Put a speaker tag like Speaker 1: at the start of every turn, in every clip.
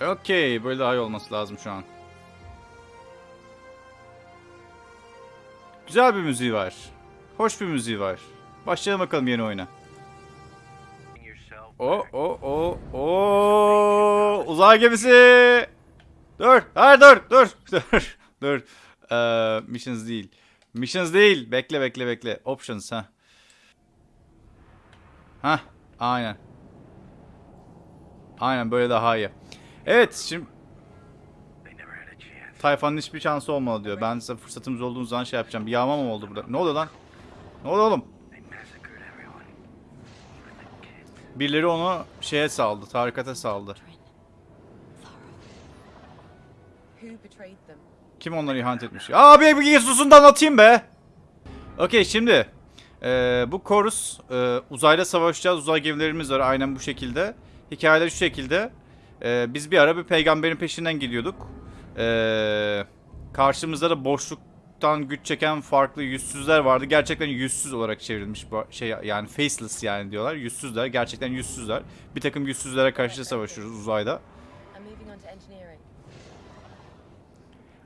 Speaker 1: Okey. Böyle daha iyi olması lazım şu an. Güzel bir müziği var. Hoş bir müziği var. Başlayalım bakalım yeni oyuna. O o o o uzay gemisi. Dur. Hayır dur dur dur dur. Ee, missions değil. Missions değil. Bekle bekle bekle. Options ha. Ha aynen. Aynen böyle daha iyi. Evet şimdi Tayfan'ın hiçbir şansı olmalı diyor. Ben size fırsatımız olduğu zaman şey yapacağım. Bir yağma mı oldu burada? Ne oluyor lan? Ne oluyor oğlum? Birileri onu şeye saldı. Tarikata saldı. Kim onları ihanet etmiş? Abi bir susun da anlatayım be. Okey şimdi. eee, bu Chorus eee, uzayda savaşacağız. Uzay gemilerimiz var aynen bu şekilde. Hikayede şu şekilde. Eee, biz bir ara bir peygamberin peşinden gidiyorduk. Eee, karşımızda da boşluktan güç çeken farklı yüzsüzler vardı. Gerçekten yüzsüz olarak çevrilmiş şey yani faceless yani diyorlar. Yüzsüzler. Gerçekten yüzsüzler. Bir takım yüzsüzlere karşı savaşıyoruz uzayda.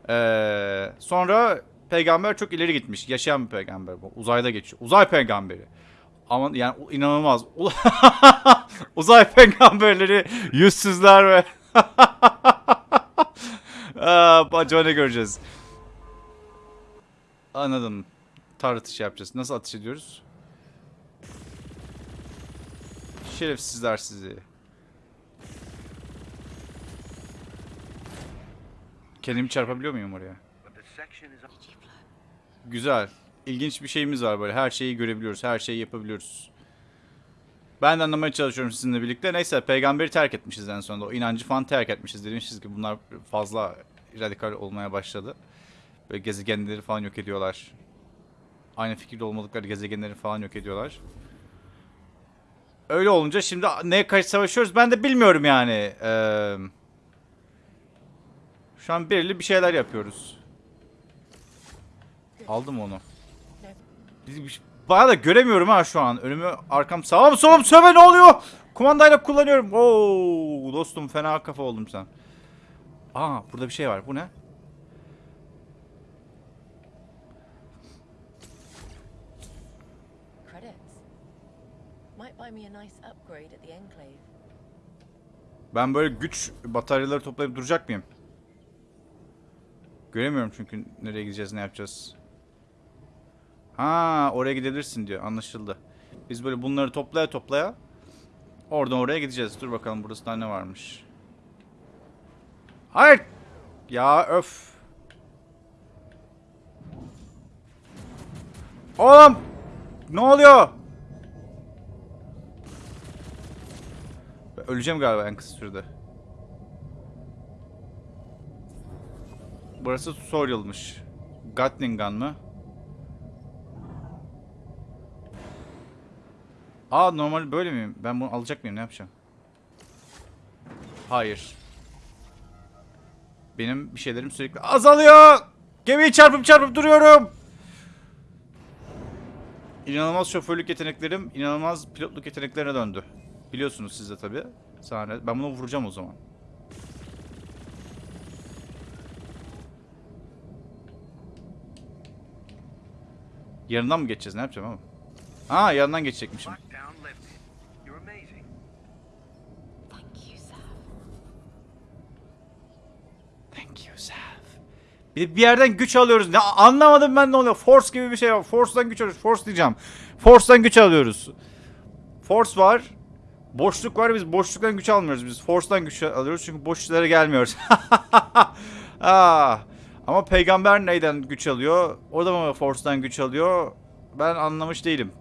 Speaker 1: Ee, sonra peygamber çok ileri gitmiş. Yaşayan bir peygamber bu. Uzayda geçiyor. Uzay peygamberi. Ama yani inanılmaz. Uzay peygamberleri yüzsüzler ve Aa, acaba ne göreceğiz? Anladım. Tar atışı yapacağız. Nasıl atış ediyoruz? Şerefsizler sizi. Kendimi çarpabiliyor muyum oraya? Güzel. İlginç bir şeyimiz var böyle. Her şeyi görebiliyoruz. Her şeyi yapabiliyoruz. Ben de anlamaya çalışıyorum sizinle birlikte. Neyse peygamberi terk etmişiz en sonunda. O inancı falan terk etmişiz. Demişiz ki bunlar fazla radikal olmaya başladı. Böyle gezegenleri falan yok ediyorlar. Aynı fikirde olmadıkları gezegenleri falan yok ediyorlar. Öyle olunca şimdi neye karşı savaşıyoruz ben de bilmiyorum yani. Eee... Şu an belirli bir şeyler yapıyoruz. Aldım onu. Bir- Bayağı da göremiyorum ha şu an. Önümü arkam sağım solum söve ne oluyor? Kumandayla kullanıyorum. Oo dostum fena kafa oldum sen. Aa burada bir şey var. Bu ne? Ben böyle güç bataryaları toplayıp duracak mıyım? Göremiyorum çünkü nereye gideceğiz, ne yapacağız. Ha, oraya gidebilirsin diyor. Anlaşıldı. Biz böyle bunları toplaya toplaya oradan oraya gideceğiz. Dur bakalım burası ne varmış. Hayır. Ya öf. Oğlum. Ne oluyor? Öleceğim galiba en kısa sürede. Burası tutorial'mış. Gatling gun mı? Aa normal böyle miyim? Ben bunu alacak mıyım? Ne yapacağım? Hayır. Benim bir şeylerim sürekli azalıyor. Gemiyi çarpıp çarpıp duruyorum. İnanılmaz şoförlük yeteneklerim, inanılmaz pilotluk yeteneklerine döndü. Biliyorsunuz siz de tabii. Ben bunu vuracağım o zaman. Yanından mı geçeceğiz? Ne yapacağım ama? Aa yanından geçecekmişim. Bir, bir yerden güç alıyoruz. Ne anlamadım ben ne oluyor? Force gibi bir şey var. Force'dan güç alıyoruz. Force diyeceğim. Force'dan güç alıyoruz. Force var. Boşluk var. Biz boşluktan güç almıyoruz. Biz Force'dan güç alıyoruz çünkü boşluklara gelmiyoruz. ah. Ama peygamber neyden güç alıyor? O da mı Force'dan güç alıyor? Ben anlamış değilim.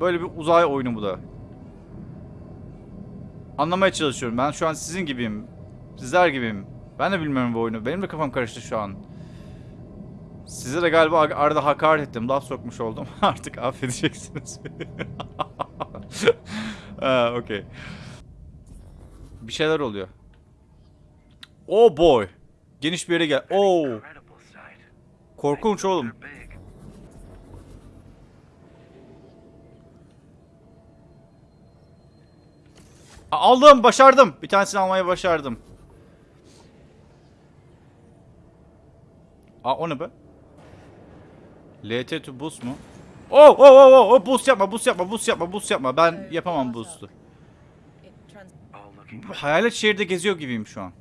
Speaker 1: Böyle bir uzay oyunu bu da. Anlamaya çalışıyorum. Ben şu an sizin gibiyim. Sizler gibiyim. Ben de bilmiyorum bu oyunu. Benim de kafam karıştı şu an. Size de galiba arada hakaret ettim. Laf sokmuş oldum. Artık affedeceksiniz. ha, okey. Bir şeyler oluyor. Oh boy. Geniş bir yere gel. Oh. Korkunç oğlum. Aldım, başardım. Bir tanesini almayı başardım. Aa o ne be? LT to boost mu? Oh oh oh oh oh boost yapma boost yapma boost yapma boost yapma ben yapamam boost'u. Hayalet şehirde geziyor gibiyim şu an.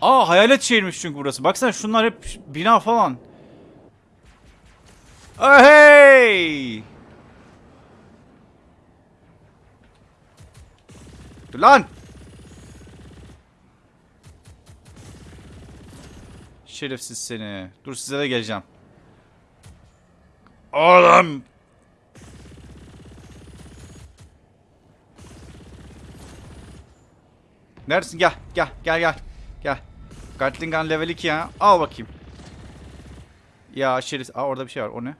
Speaker 1: Aa hayalet şehirmiş çünkü burası. Baksana şunlar hep bina falan. Oh hey! Dur lan! Şerefsiz seni. Dur size de geleceğim. Oğlum! Neredesin? Gel, gel, gel, gel. Gel. Gatling level 2 ya. Al bakayım. Ya şerif. Aa orada bir şey var. O ne?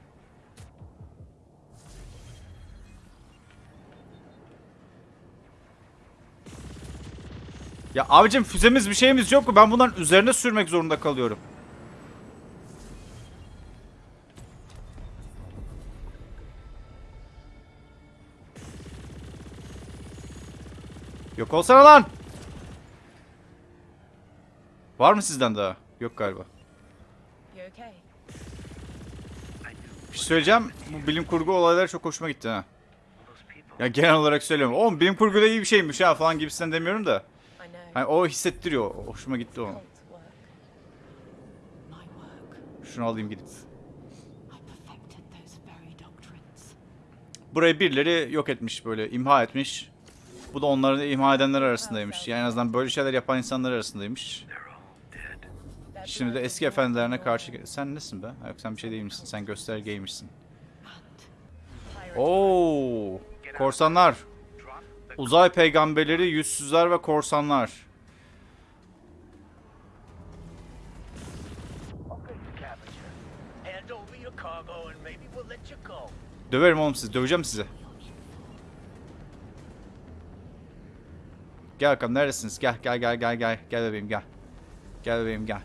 Speaker 1: Ya abicim füzemiz bir şeyimiz yok mu? Ben bunların üzerine sürmek zorunda kalıyorum. Yok olsana lan. Var mı sizden daha? Yok galiba. Bir şey söyleyeceğim. Bu bilim kurgu olayları çok hoşuma gitti ha. Ya genel olarak söylüyorum. Oğlum bilim kurgu da iyi bir şeymiş ha falan gibisinden demiyorum da. Hani o hissettiriyor. Hoşuma gitti o. Şunu alayım gidip. Burayı birileri yok etmiş böyle imha etmiş. Bu da onları imha edenler arasındaymış. Yani en azından böyle şeyler yapan insanlar arasındaymış. Şimdi de eski efendilerine karşı... Sen nesin be? Yok sen bir şey değilmişsin. Sen göstergeymişsin. Oo, korsanlar. Uzay peygamberleri, yüzsüzler ve korsanlar. Döverim oğlum sizi. Döveceğim sizi. Gel bakalım neredesiniz? Gel gel gel gel gel. Gel bebeğim gel. Gel bebeğim gel.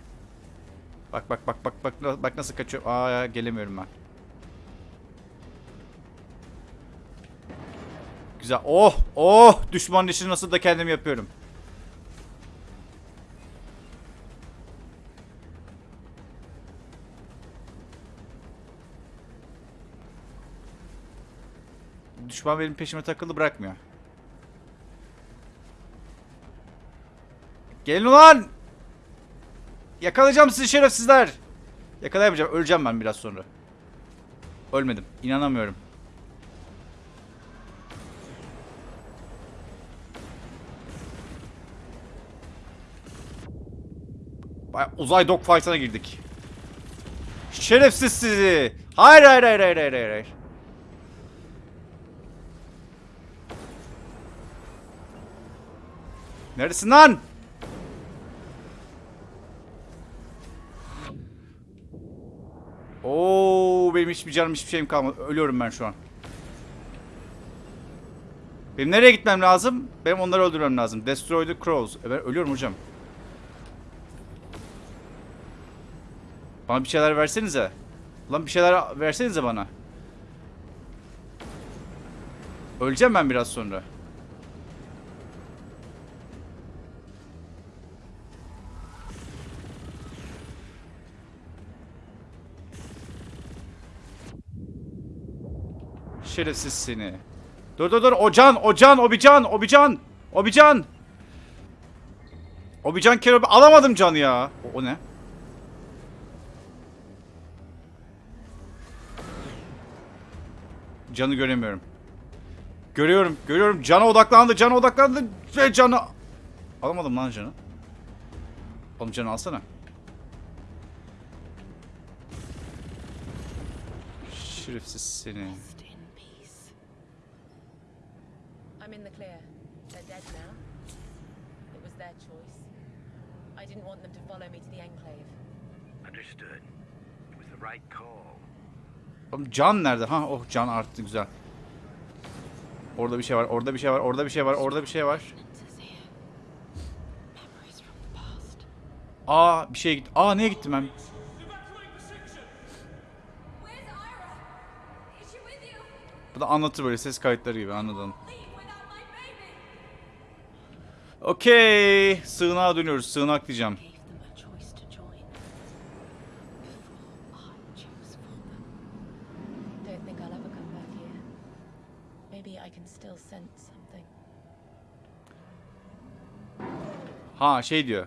Speaker 1: Bak bak bak bak bak bak nasıl kaçıyor. Aa gelemiyorum ben. Güzel. Oh oh düşmanın işini nasıl da kendim yapıyorum. Düşman benim peşime takıldı bırakmıyor. Gelin ulan! Yakalayacağım sizi şerefsizler. Yakalayamayacağım. Öleceğim ben biraz sonra. Ölmedim. İnanamıyorum. Baya uzay dogfight'ına girdik. Şerefsiz sizi. Hayır hayır hayır hayır hayır hayır. Neredesin lan? Oo benim hiçbir canım hiçbir şeyim kalmadı. Ölüyorum ben şu an. Benim nereye gitmem lazım? Benim onları öldürmem lazım. Destroy the crows. E ben ölüyorum hocam. Bana bir şeyler versenize. Lan bir şeyler versenize bana. Öleceğim ben biraz sonra. Şerefsiz seni. Dur dur dur. O can, o can, o bir can, o bir can. O bir can. O bir can kerobi. Alamadım canı ya. O, o ne? Canı göremiyorum. Görüyorum, görüyorum. Cana odaklandı, cana odaklandı. Ve canı... Alamadım lan canı. Oğlum canı alsana. Şerefsiz seni.
Speaker 2: Rest in peace. I'm in the clear. They're dead now. It was their choice. I didn't want them to follow me to the Enclave.
Speaker 3: Understood. It was the right call.
Speaker 1: Oğlum can nerede? Ha oh can arttı güzel. Orada bir şey var, orada bir şey var, orada bir şey var, orada bir şey var. Aa bir şey gitti. Aa neye gittim ben? Bu da anlatır böyle ses kayıtları gibi anladım. Okey. Sığınağa dönüyoruz. Sığınak diyeceğim. Ha şey diyor.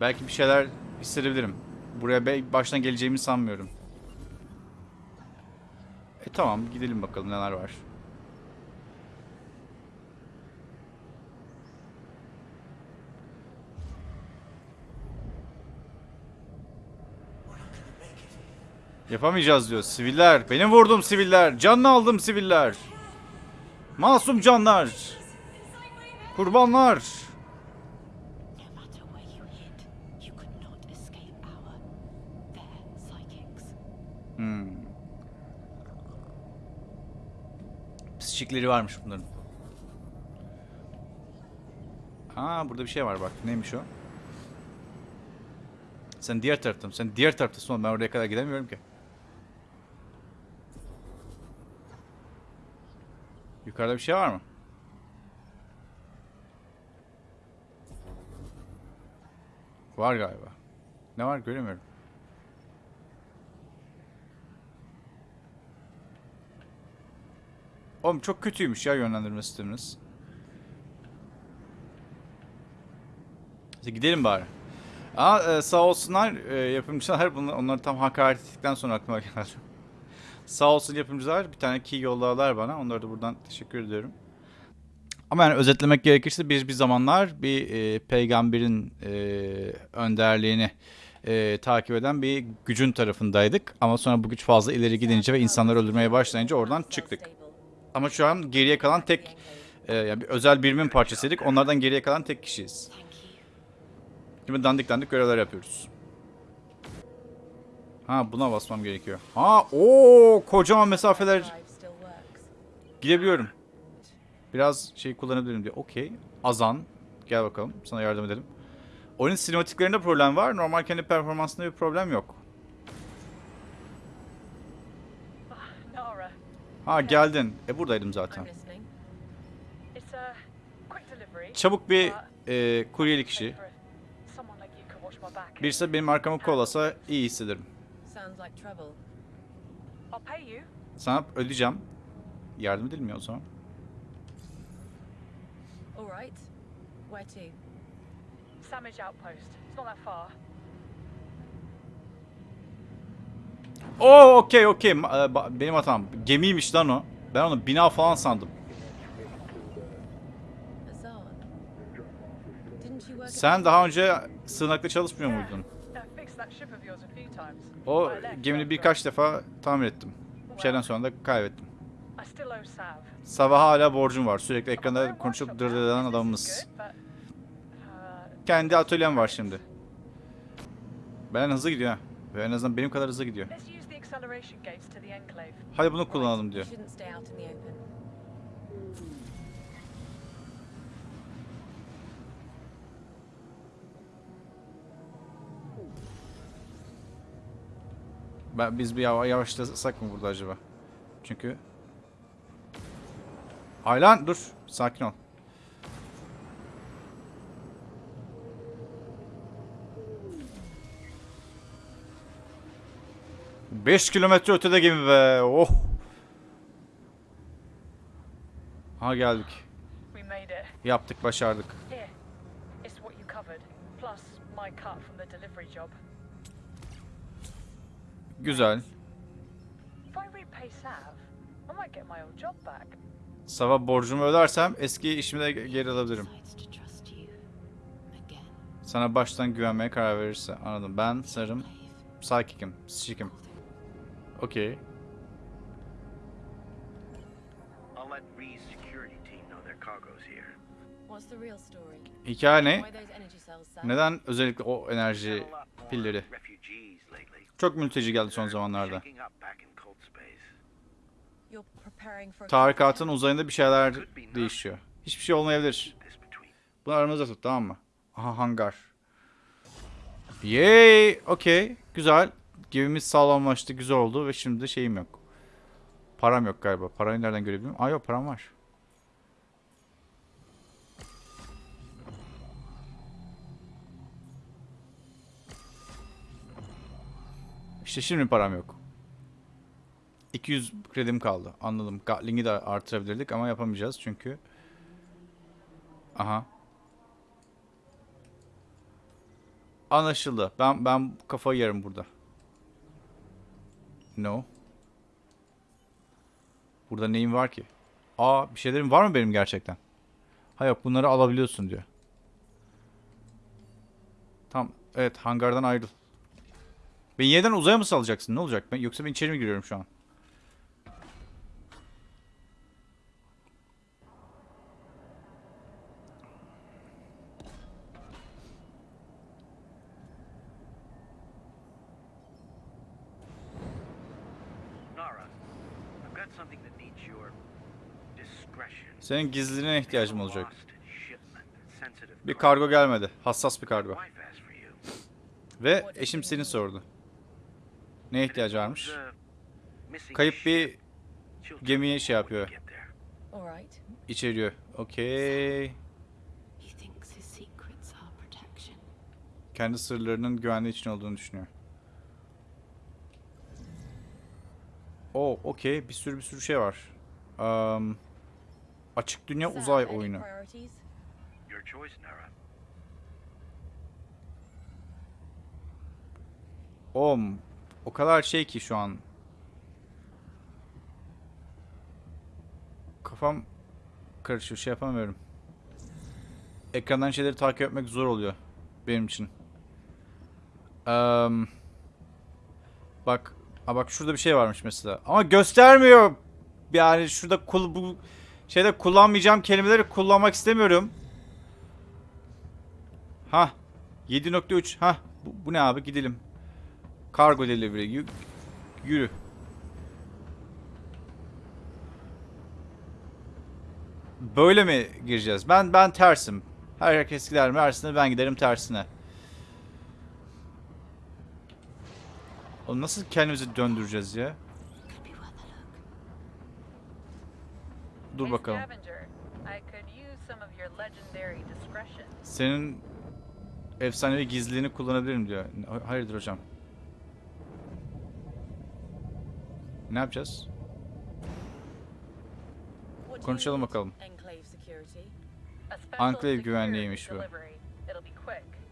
Speaker 1: Belki bir şeyler hissedebilirim. Buraya baştan geleceğimi sanmıyorum. E tamam gidelim bakalım neler var. Yapamayacağız diyor. Siviller. Benim vurdum siviller. Canını aldım siviller. Masum canlar. Kurbanlar. Hmm. Psikikleri varmış bunların. Aa burada bir şey var bak. Neymiş o? Sen diğer tarafta mısın? Sen diğer taraftasın. Ben oraya kadar gidemiyorum ki. Yukarıda bir şey var mı? Var galiba. Ne var göremiyorum. Oğlum çok kötüymüş ya yönlendirme sisteminiz. Neyse, gidelim bari. Aa, e, sağ olsunlar e, yapımcılar bunu onları tam hakaret ettikten sonra aklıma geldi. Sağ olsun yapımcılar bir tane key yolladılar bana. Onlara da buradan teşekkür ediyorum. Ama yani özetlemek gerekirse biz bir zamanlar bir e, peygamberin e, önderliğini e, takip eden bir gücün tarafındaydık. Ama sonra bu güç fazla ileri gidince ve insanları öldürmeye başlayınca oradan çıktık. Ama şu an geriye kalan tek e, yani bir özel birimin parçasıydık. Onlardan geriye kalan tek kişiyiz. Şimdi dandik dandik görevler yapıyoruz. Ha buna basmam gerekiyor. Ha o kocaman mesafeler gidebiliyorum. Biraz şey kullanabilirim diye. Okey. Azan. Gel bakalım. Sana yardım edelim. Oyunun sinematiklerinde problem var. Normal kendi performansında bir problem yok. Ha geldin. E buradaydım zaten. Çabuk bir e, kuryelik işi. Birisi benim arkamı kollasa iyi hissederim. Sana ödeyeceğim. Yardım ya o zaman.
Speaker 2: All right. Where to?
Speaker 3: Samage Outpost. It's not that far.
Speaker 1: Oo okey okey. Ma- e, Benim hatam. Gemiymiş lan o. Ben onu bina falan sandım.
Speaker 2: Azan. Didn't you work at
Speaker 1: Sen daha önce sığınakta çalışmıyor muydun? O gemini birkaç defa tamir ettim. Bir şeyden sonra da kaybettim. Sabah hala borcum var. Sürekli ekranda konuşup dırdırdan adamımız.
Speaker 3: uh,
Speaker 1: Kendi atölyem var şimdi. Ben hızlı gidiyor ha. Ve en azından benim kadar hızlı gidiyor. Hadi bunu kullanalım diyor. Ben, biz bir yava- yavaşlasak mı burada acaba? Çünkü... Aylan dur. Sakin ol. Beş kilometre ötede gemi be. Oh. Ha geldik. Yaptık, başardık.
Speaker 3: Here, it's what you covered, plus my cut from the delivery job. Back.
Speaker 1: Sabah borcumu ödersem eski işimi de geri alabilirim. Sana baştan güvenmeye karar verirse. Anladım. Ben
Speaker 2: Slave.
Speaker 1: psychic'im. Psychic'im. Okey.
Speaker 4: I'll let Ree's security team know their cargo's here.
Speaker 2: What's the real story?
Speaker 1: Hikaye ne? Neden özellikle o enerji pilleri? Çok mülteci geldi son zamanlarda. Tarikatın uzayında bir şeyler değişiyor. Hiçbir şey olmayabilir. Bunu aramızda tut tamam mı? Aha hangar. Yay! Okey. Güzel. Gemimiz sağlamlaştı. Güzel oldu ve şimdi de şeyim yok. Param yok galiba. Parayı nereden görebilirim? Aa yok param var. İşte şimdi param yok. 200 kredim kaldı. Anladım. Gatling'i de artırabilirdik ama yapamayacağız çünkü. Aha. Anlaşıldı. Ben ben kafayı yerim burada. No. Burada neyim var ki? Aa bir şeylerim var mı benim gerçekten? Ha yok bunları alabiliyorsun diyor. Tamam. Evet hangardan ayrıl. Beni yeniden uzaya mı salacaksın? Ne olacak? Ben, yoksa ben içeri mi giriyorum şu an? Senin gizliliğine ihtiyacım olacak. Bir kargo gelmedi. Hassas bir kargo. Ve eşim seni sordu. Neye ihtiyacı varmış? Kayıp bir gemiye şey yapıyor. İçeriyor. Okey.
Speaker 5: He thinks his secrets are protection.
Speaker 1: Kendi sırlarının güvenli için olduğunu düşünüyor. Oo, okey. Bir sürü bir sürü şey var. Um, açık dünya uzay oyunu.
Speaker 2: priorities?
Speaker 1: O kadar şey ki şu an. Kafam karışıyor. Şey yapamıyorum. Ekrandan şeyleri takip etmek zor oluyor. Benim için. Eee, bak. Ha bak şurada bir şey varmış mesela. Ama göstermiyor. Yani şurada kul bu şeyde kullanmayacağım kelimeleri kullanmak istemiyorum. Ha. 7.3. Ha. Bu, bu ne abi? Gidelim. Kargo delivery. Yü- yürü. Böyle mi gireceğiz? Ben ben tersim. Herkes gider Mersin'e ben giderim tersine. Oğlum nasıl kendimizi döndüreceğiz ya? Dur bakalım. Senin efsanevi gizliliğini kullanabilirim diyor. Hayırdır hocam? Ne yapacağız? Konuşalım bakalım.
Speaker 2: Enclave
Speaker 1: güvenliğiymiş bu.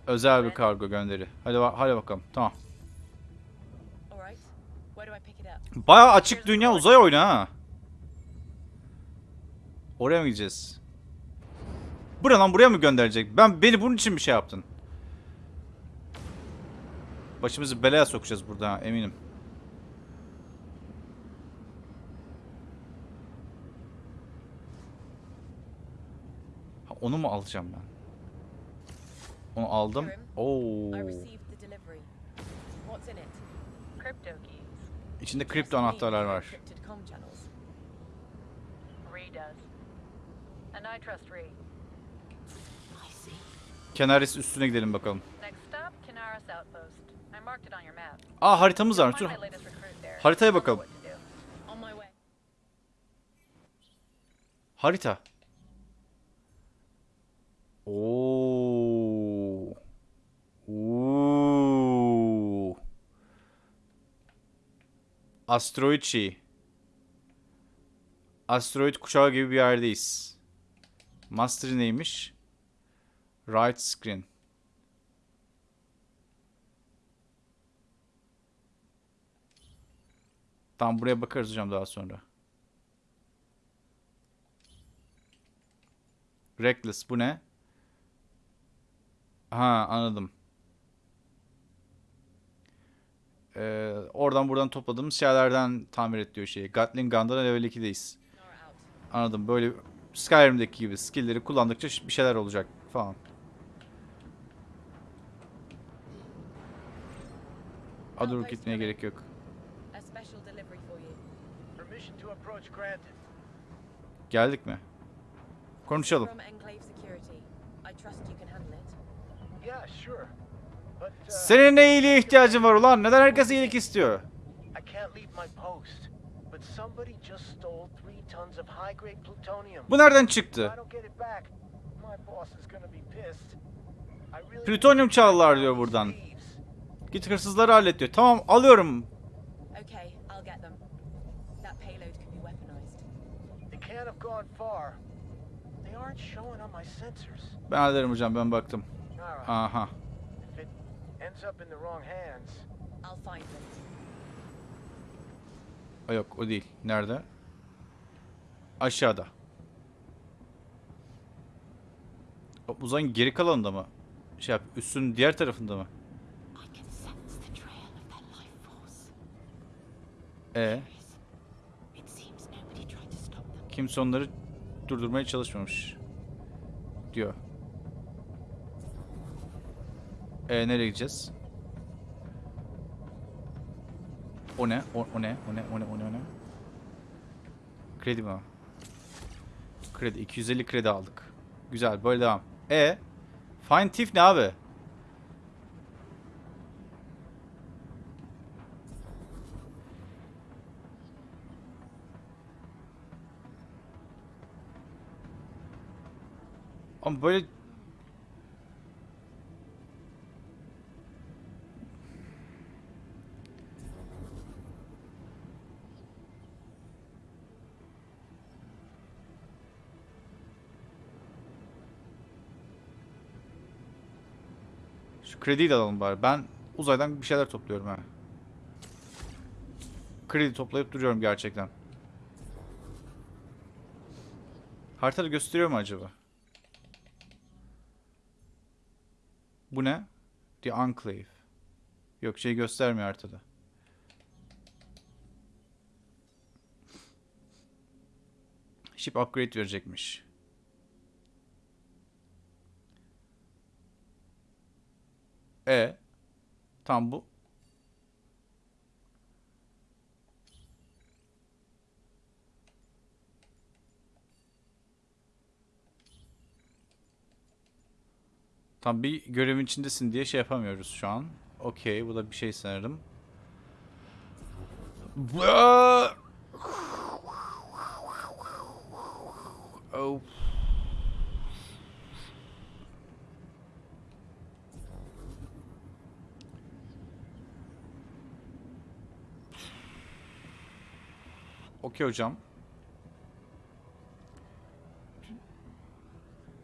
Speaker 1: Özel bir kargo gönderi. Hadi hadi bakalım. Tamam. Bayağı açık dünya uzay oyunu ha. Oraya mı gideceğiz? Buraya lan buraya mı gönderecek? Ben beni bunun için bir şey yaptın. Başımızı belaya sokacağız burada eminim. Onu mu alacağım ben? Onu aldım. Oo. İçinde kripto anahtarlar var. Kenaris üstüne gidelim bakalım. Aa haritamız.
Speaker 6: Find
Speaker 1: Dur. Haritaya bakalım. Harita. Oo. Oo. Asteroid şey. Asteroid kuşağı gibi bir yerdeyiz. Master neymiş? Right screen. Tamam buraya bakarız hocam daha sonra. Reckless bu ne? Ha anladım. Ee, oradan buradan topladığımız şeylerden tamir et diyor şeyi. Gatling Gun'da level 2'deyiz.
Speaker 2: Nora out.
Speaker 1: Anladım. Böyle Skyrim'deki gibi skill'leri kullandıkça bir şeyler olacak falan. Aa, dur gitmeye gerek yok. Geldik mi? Konuşalım. Senin ne iyiliğe ihtiyacın var ulan? Neden herkes iyilik istiyor? Bu nereden çıktı? Plütonyum çaldılar diyor buradan. Git hırsızları hallet diyor. Tamam alıyorum. Ben hallederim hocam ben baktım.
Speaker 3: Alright.
Speaker 1: Aha.
Speaker 3: If it ends up in the wrong hands,
Speaker 2: I'll find.
Speaker 1: O yok o değil. Nerede? Aşağıda. O uzayın geri kalanında mı? Şey yap, üstün diğer tarafında mı? E
Speaker 5: It seems nobody tried to stop them.
Speaker 1: kimse onları durdurmaya çalışmamış. Diyor. E nereye gideceğiz? O ne? O, o ne? O ne? O ne? O ne? O ne? Kredi mi? Kredi. 250 kredi aldık. Güzel. Böyle devam. E Find Thief ne abi? Ama böyle Şu krediyi de alalım bari. Ben uzaydan bir şeyler topluyorum ha. Kredi toplayıp duruyorum gerçekten. Haritada gösteriyor mu acaba? Bu ne? The Enclave. Yok şey göstermiyor haritada. Ship upgrade verecekmiş. E tam bu. Tam bir görevin içindesin diye şey yapamıyoruz şu an. Okey bu da bir şey sanırım. Oh. Okey hocam.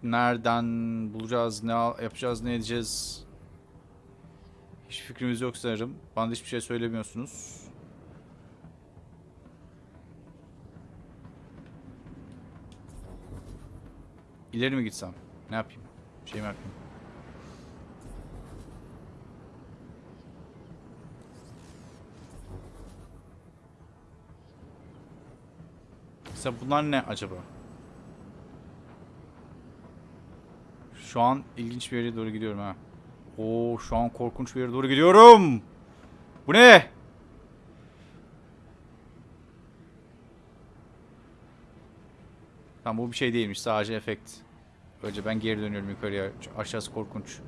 Speaker 1: Nereden bulacağız, ne yapacağız, ne edeceğiz? Hiç fikrimiz yok sanırım. Bana hiçbir şey söylemiyorsunuz. İleri mi gitsem? Ne yapayım? Bir şey mi yapayım? Mesela bunlar ne acaba? Şu an ilginç bir yere doğru gidiyorum ha. Oo şu an korkunç bir yere doğru gidiyorum. Bu ne? Tamam bu bir şey değilmiş sadece efekt. Önce ben geri dönüyorum yukarıya. Aşağısı korkunç.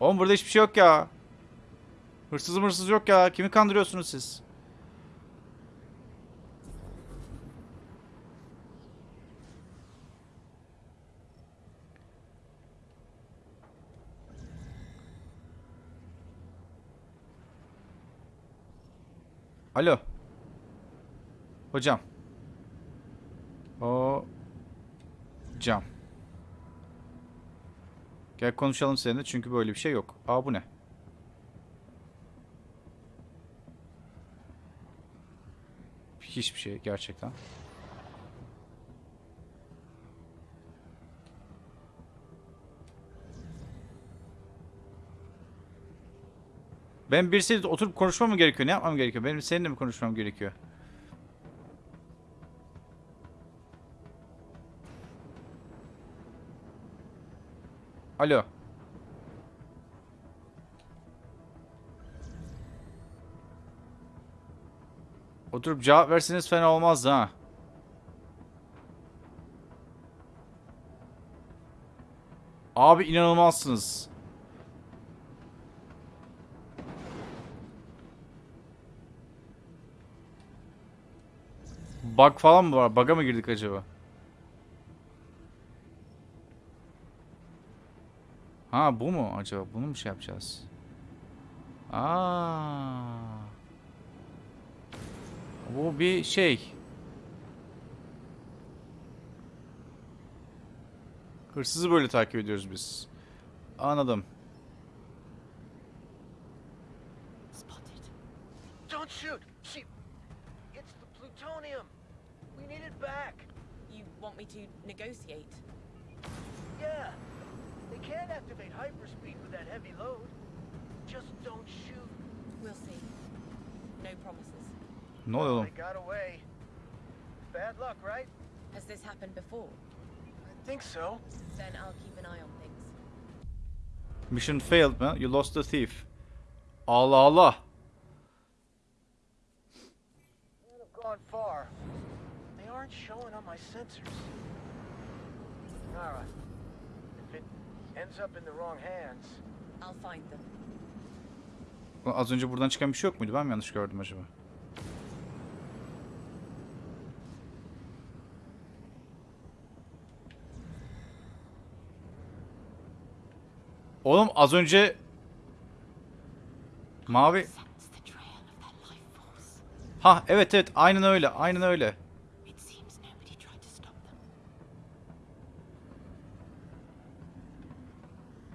Speaker 1: Oğlum burada hiçbir şey yok ya. Hırsız hırsız yok ya. Kimi kandırıyorsunuz siz? Alo. Hocam. O cam. Gel konuşalım seninle çünkü böyle bir şey yok. Aa bu ne? Hiçbir şey gerçekten. Ben birisiyle oturup konuşmam mı gerekiyor? Ne yapmam gerekiyor? Benim seninle mi konuşmam gerekiyor? Alo. Oturup cevap verseniz fena olmaz ha. Abi inanılmazsınız. Bug falan mı var? Bug'a mı girdik acaba? Ha bu mu acaba? Bunu mu şey yapacağız? Aa. Bu bir şey. Hırsızı böyle takip ediyoruz biz. Anladım.
Speaker 5: Spotted.
Speaker 3: Don't shoot! She... It's the plutonium! We need it back!
Speaker 2: You want me to negotiate?
Speaker 3: Yeah! They can't activate hyperspeed with that heavy load. Just don't shoot.
Speaker 2: We'll see. No promises.
Speaker 1: Ne oluyor oğlum?
Speaker 3: Bad luck, right?
Speaker 2: Has this happened before?
Speaker 3: I think so.
Speaker 2: Then I'll keep an eye on things.
Speaker 1: Mission failed mi? You lost the thief. Allah Allah.
Speaker 3: Gone far. They aren't showing on my sensors. Nara, if it ends up in the wrong hands,
Speaker 2: I'll find them.
Speaker 1: Az önce buradan çıkan bir şey yok muydu? Ben mi yanlış gördüm acaba? Oğlum az önce mavi. Ha evet evet aynen öyle aynen öyle.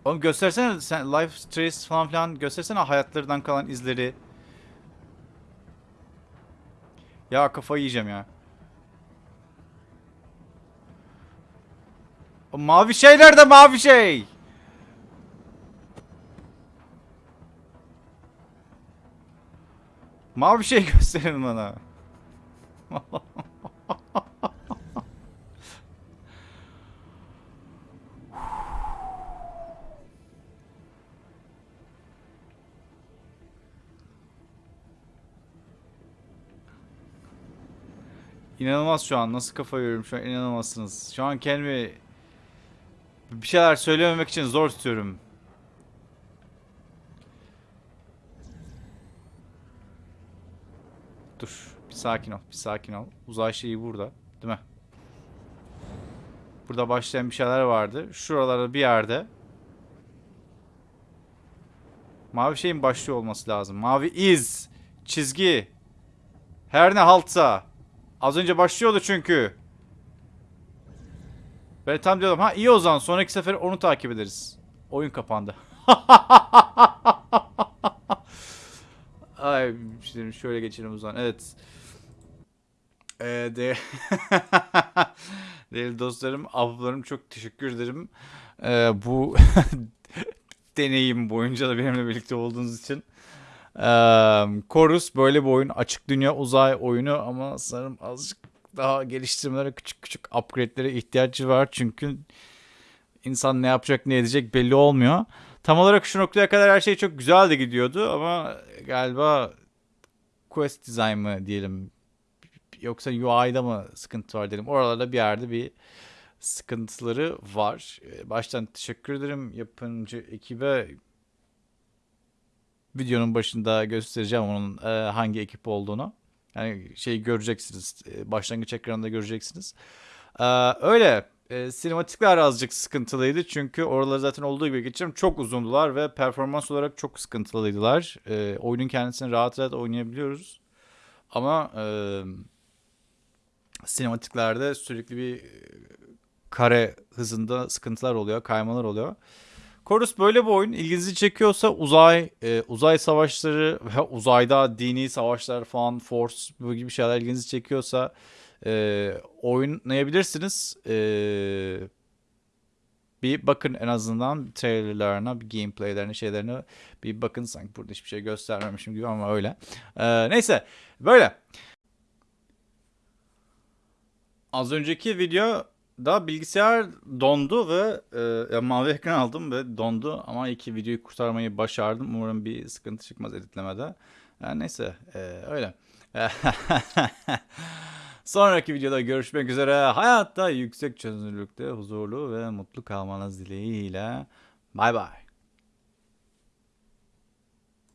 Speaker 1: Oğlum göstersene sen life trace falan filan göstersene hayatlarından kalan izleri. Ya kafayı yiyeceğim ya. O mavi şey nerede mavi şey? Mavi şey gösterin bana. İnanılmaz şu an. Nasıl kafa yiyorum şu an inanamazsınız. Şu an kendimi bir şeyler söylememek için zor tutuyorum. Dur. Bir sakin ol. Bir sakin ol. Uzay şeyi burada. Değil mi? Burada başlayan bir şeyler vardı. Şuralarda bir yerde. Mavi şeyin başlıyor olması lazım. Mavi iz. Çizgi. Her ne haltsa. Az önce başlıyordu çünkü. Ben tam diyordum ha iyi o zaman sonraki sefer onu takip ederiz. Oyun kapandı. Ay şöyle geçelim o zaman. Evet. Ee, de Değerli dostlarım, ablalarım çok teşekkür ederim. Ee, bu deneyim boyunca da benimle birlikte olduğunuz için. Ee, Chorus böyle bir oyun. Açık dünya uzay oyunu ama sanırım azıcık daha geliştirmelere, küçük küçük upgrade'lere ihtiyacı var. Çünkü insan ne yapacak, ne edecek belli olmuyor. Tam olarak şu noktaya kadar her şey çok güzel de gidiyordu ama galiba quest design mı diyelim yoksa UI'da mı sıkıntı var dedim. Oralarda bir yerde bir sıkıntıları var. Ee, Baştan teşekkür ederim yapımcı ekibe. Videonun başında göstereceğim onun e, hangi ekip olduğunu. Yani şeyi göreceksiniz. e, Başlangıç ekranında göreceksiniz. Ee, öyle. E, sinematikler azıcık sıkıntılıydı. Çünkü oraları zaten olduğu gibi geçeceğim. Çok uzundular ve performans olarak çok sıkıntılıydılar. E, oyunun kendisini rahat rahat oynayabiliyoruz. Ama sinematiklerde sürekli bir e, kare hızında sıkıntılar oluyor, kaymalar oluyor. Chorus böyle bir oyun. İlginizi çekiyorsa uzay, e, uzay savaşları ve uzayda dini savaşlar falan, Force bu gibi şeyler ilginizi çekiyorsa e, oynayabilirsiniz. E, bir bakın en azından trailerlarına, bir gameplaylerine, şeylerine bir bakın. Sanki burada hiçbir şey göstermemişim gibi ama öyle. E, neyse böyle. Az önceki videoda bilgisayar dondu ve e, mavi ekran aldım ve dondu ama iki videoyu kurtarmayı başardım. Umarım bir sıkıntı çıkmaz editlemede. Yani neyse e, öyle. Sonraki videoda görüşmek üzere. Hayatta yüksek çözünürlükte huzurlu ve mutlu kalmanız dileğiyle. Bay bay.